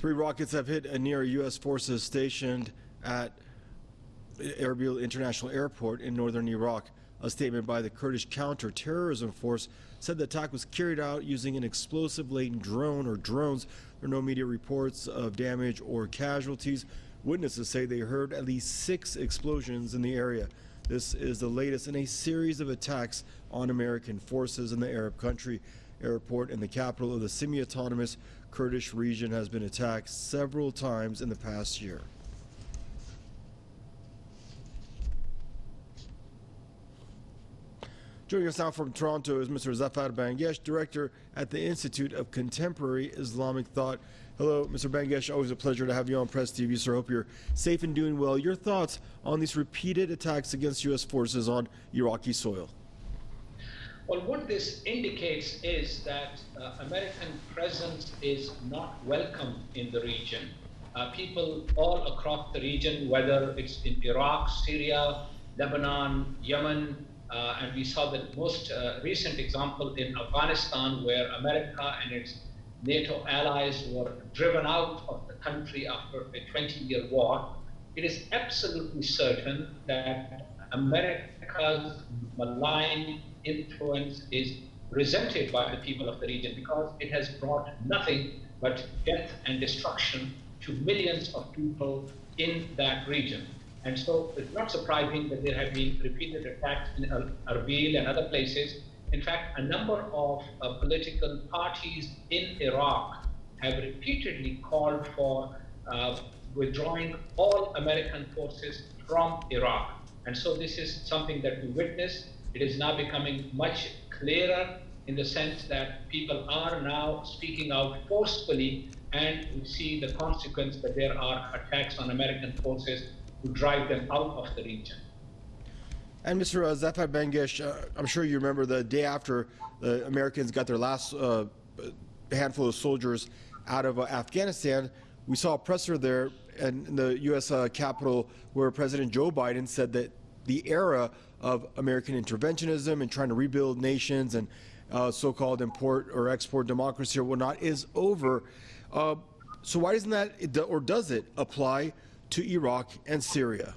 Three rockets have hit a near U.S. forces stationed at Erbil International Airport in northern Iraq. A statement by the Kurdish counter-terrorism force said the attack was carried out using an explosive-laden drone or drones. There are no media reports of damage or casualties. Witnesses say they heard at least six explosions in the area. This is the latest in a series of attacks on American forces in the Arab country. Airport in the capital of the semi-autonomous Kurdish region has been attacked several times in the past year. Joining us now from Toronto is Mr. Zafar Bangash, Director at the Institute of Contemporary Islamic Thought. Hello, Mr. Bangash. Always a pleasure to have you on Press TV, sir. Hope you're safe and doing well. Your thoughts on these repeated attacks against U.S. forces on Iraqi soil? Well, what this indicates is that uh, American presence is not welcome in the region. Uh, people all across the region, whether it's in Iraq, Syria, Lebanon, Yemen, uh, and we saw the most uh, recent example in Afghanistan, where America and its NATO allies were driven out of the country after a 20 year war. It is absolutely certain that America's malign influence is resented by the people of the region because it has brought nothing but death and destruction to millions of people in that region. And so it's not surprising that there have been repeated attacks in Erbil and other places. In fact, a number of uh, political parties in Iraq have repeatedly called for uh, withdrawing all American forces from Iraq. And so this is something that we witness. It is now becoming much clearer in the sense that people are now speaking out forcefully and we see the consequence that there are attacks on American forces to drive them out of the region. And Mr. Uh, Zafar Bangash, uh, I'm sure you remember the day after the Americans got their last uh, handful of soldiers out of uh, Afghanistan, we saw a presser there in the U.S. Uh, Capitol where President Joe Biden said that the era of American interventionism and trying to rebuild nations and uh, so-called import or export democracy or whatnot is over. so why doesn't that, or does it, apply to Iraq and Syria?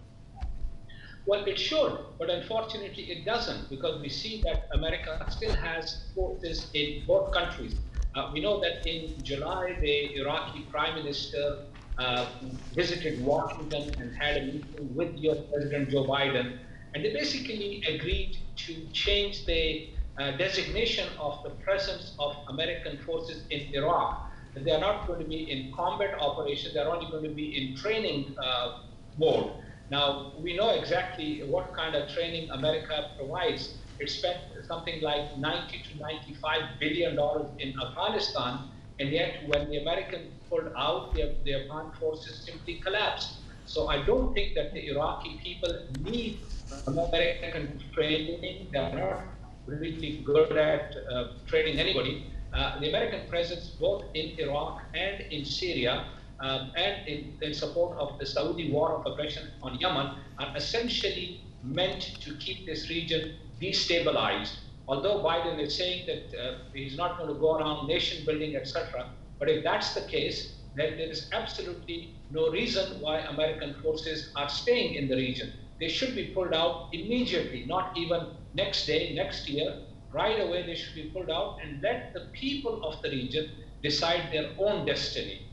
Well, it should, but unfortunately it doesn't because we see that America still has forces in both countries. Uh, we know that in July, the Iraqi prime minister uh, visited Washington and had a meeting with US President Joe Biden, and they basically agreed to change the uh, designation of the presence of American forces in Iraq they are not going to be in combat operations, they're only going to be in training uh, mode. Now, we know exactly what kind of training America provides. It spent something like 90 to 95 billion dollars in Afghanistan, and yet when the Americans pulled out, their, their armed forces simply collapsed. So I don't think that the Iraqi people need American training. They're not really good at uh, training anybody. Uh, the American presence both in Iraq and in Syria um, and in, in, support of the Saudi war of aggression on Yemen are essentially meant to keep this region destabilized. Although Biden is saying that uh, he's not going to go around nation building, etc., but if that's the case, then there is absolutely no reason why American forces are staying in the region. They should be pulled out immediately, not even next day, next year, right away they should be pulled out and let the people of the region decide their own destiny.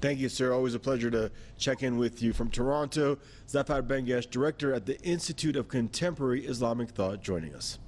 Thank you, sir. Always a pleasure to check in with you from Toronto. Zafar Bangash, director at the Institute of Contemporary Islamic Thought, joining us.